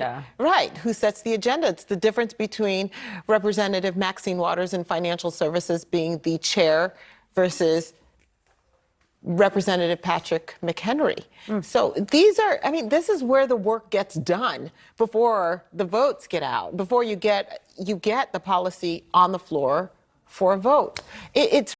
agenda. Right, who sets the agenda. It's the difference between Representative Maxine Waters and Financial Services being the chair versus Representative Patrick McHenry. Mm. So these are, I mean, this is where the work gets done before the votes get out, before you get you get the policy on the floor for a vote. It, it's